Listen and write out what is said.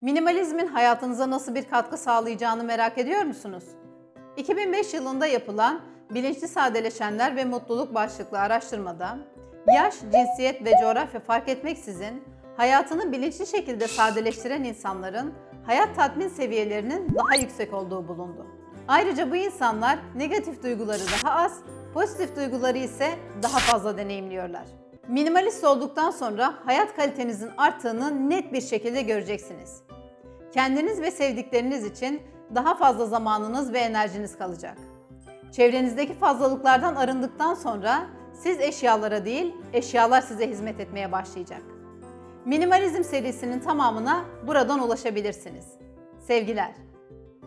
Minimalizmin hayatınıza nasıl bir katkı sağlayacağını merak ediyor musunuz? 2005 yılında yapılan Bilinçli Sadeleşenler ve Mutluluk başlıklı araştırmada yaş, cinsiyet ve coğrafya fark etmeksizin hayatını bilinçli şekilde sadeleştiren insanların hayat tatmin seviyelerinin daha yüksek olduğu bulundu. Ayrıca bu insanlar negatif duyguları daha az, pozitif duyguları ise daha fazla deneyimliyorlar. Minimalist olduktan sonra hayat kalitenizin arttığını net bir şekilde göreceksiniz. Kendiniz ve sevdikleriniz için daha fazla zamanınız ve enerjiniz kalacak. Çevrenizdeki fazlalıklardan arındıktan sonra siz eşyalara değil, eşyalar size hizmet etmeye başlayacak. Minimalizm serisinin tamamına buradan ulaşabilirsiniz. Sevgiler.